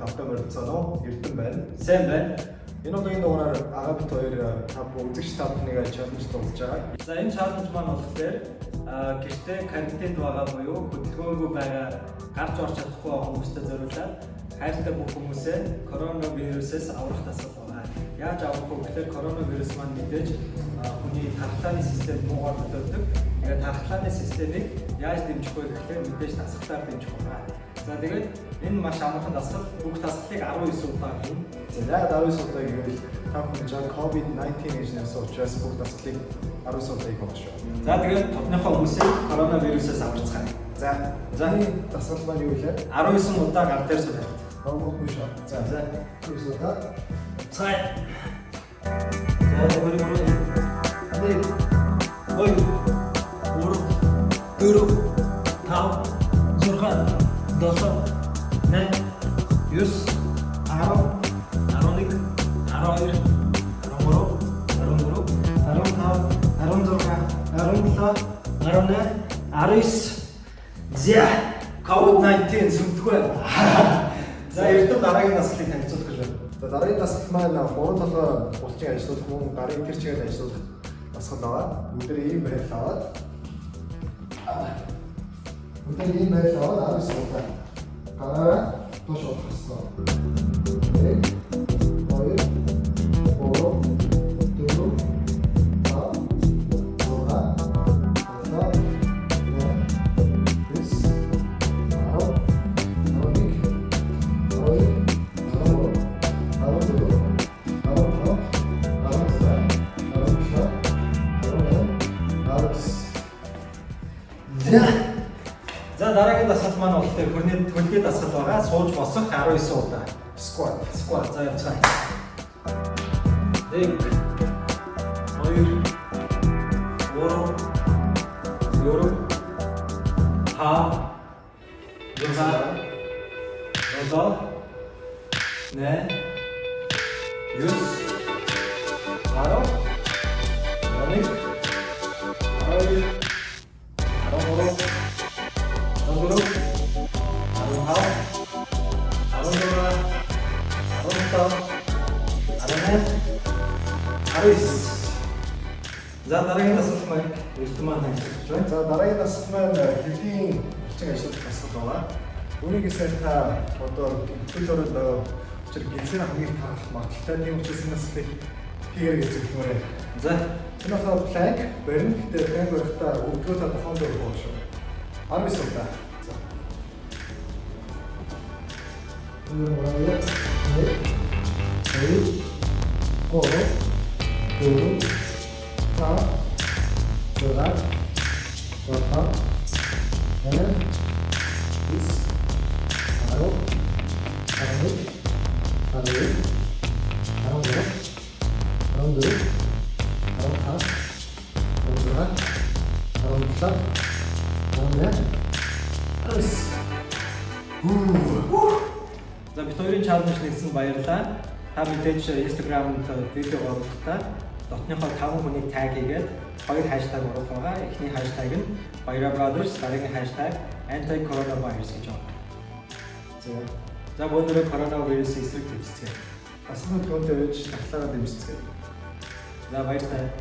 тавтай морилцсан уу? Эрдэн байна. Сайн байна. Энэ удаагийн дугаараар агаа бит хоёр та үзэгч та бүхнийг чаленж тулж байгаа. За энэ чаленж маань болохоор гэртээ карантинд байгаа буюу хөдөлгөөнгүй байгаа гарч орч чадахгүй хүмүүстээ зориулаад хайртай бүх хүмүүсээ коронавирусээс аврах тасгал байгаа. Яаж аврах вэ гэхээр коронавирус маань мэдээж хүний тархлааны систем муугаар хөдөлдөг. Тэгээд тархлааны системийг яаж дэмжих вэ гэхээр мэдээж дасгалтаар дэмжих байна. За тэгээд энэ маш амархан дасгал бүх дасгалыг 19 удаа хийн. За яг 19 удаа гэвэл та бүхэн жаа COVID-19 гэж нэрсэн учраас бүх дасгалыг 19 удаа хийх болно шүү. За тэгээд тотныхоо хүмүүсийг коронавирусээс аварцгаая. За за дасгал маань юу вэ? 19 удаа гар дээр. Ронгот биш аа. За За. 19 удаа. цай. За 8 9 10 11 12 За COVID-19 сүмтгвэ. За эрдэм дараагийн наслыг танилцуулах гэж байна. За дараагийн наслах маань гурван толгой булчин ажиллах мөн гарын тэр чигээр ажиллах насгал байгаа. Өнөөдөр ийм байдлаа аваад. Өнөөдөр ийм байдлаа аваад авсан удаа. 아, 또 좋았어. Дараагийн дасгал маань болохоор хөрний төлгөө дасгал байгаа. Сууж босох 19 удаа. squat. Squat за явцгаая. Нэг. Хоёр. Гурав. Дөрөв. Хаа. Яга. Роза. Нэ. Юс. Аро. Аник. 18 19 За дараагийн насалмыг Эрдэмэн танилцуулж байна. За дараагийн насалмын хэвлийн хүчин ажиллах тасгал байна. Үүнийг сайтаа одоо хөл орон доо учир гинсэн хамгийн тархах магадлалтай нэг учраас энэ насалыг хийгэр гэж хэлмээр байна. За энэ бол планк барин гэдэг планк барихтаа өгдөө та тохон дээр болох шүү. 19 удаа. За. Энэ бол яг seis, oro, duro, sağ, dolar, rotan, hemen, biz, aro, aranlık, arayı, aranlık, aranlık, aranlık, aranlık, aranlıklar, aranlık, aranlık. Uuu. Za Wiktorię Czarnoślecką Bajerta Та мэдээж Instagram-д видео оруулахдаа дотныхоо 5 хүнийг таг хийгээд хоёр хаштаг оруулах байгаа. Эхний хаштаг нь Баяра Brothers, дараагийн хаштаг anti-coronavirus гэж байна. За. За өнөөдөр коронавирусын эсрэг төвчцгээ. Асуулт төвөнд өгч таглаараа дэмжицгээе. За баярлалаа.